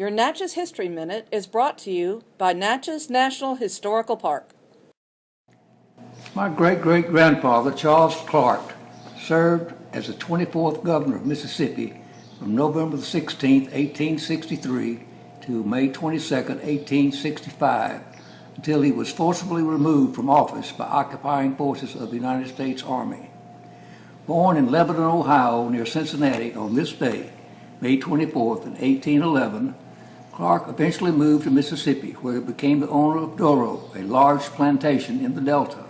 Your Natchez History Minute is brought to you by Natchez National Historical Park. My great-great-grandfather, Charles Clark, served as the 24th governor of Mississippi from November 16, 1863 to May 22, 1865, until he was forcibly removed from office by occupying forces of the United States Army. Born in Lebanon, Ohio, near Cincinnati on this day, May 24, 1811, Clark eventually moved to Mississippi, where he became the owner of Doro, a large plantation in the Delta.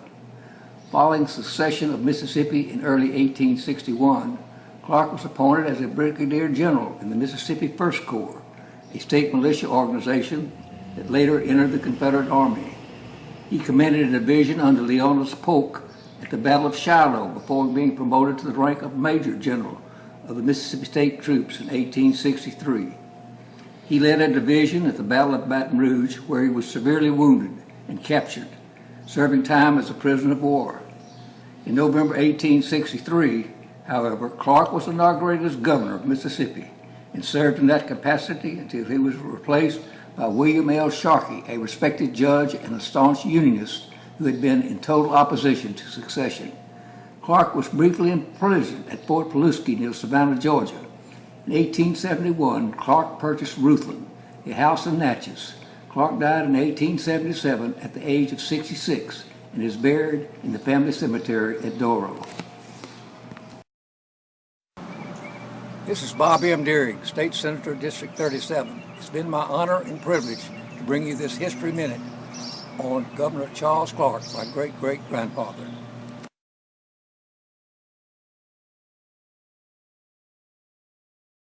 Following secession of Mississippi in early 1861, Clark was appointed as a brigadier general in the Mississippi First Corps, a state militia organization that later entered the Confederate Army. He commanded a division under Leonidas Polk at the Battle of Shiloh before being promoted to the rank of Major General of the Mississippi State Troops in 1863. He led a division at the Battle of Baton Rouge where he was severely wounded and captured, serving time as a prisoner of war. In November 1863, however, Clark was inaugurated as governor of Mississippi and served in that capacity until he was replaced by William L. Sharkey, a respected judge and a staunch Unionist who had been in total opposition to secession. Clark was briefly imprisoned at Fort Pulaski near Savannah, Georgia. In 1871, Clark purchased Ruthland, a house in Natchez. Clark died in 1877 at the age of 66 and is buried in the family cemetery at Doro. This is Bob M. Dearing, State Senator, District 37. It's been my honor and privilege to bring you this History Minute on Governor Charles Clark, my great-great-grandfather.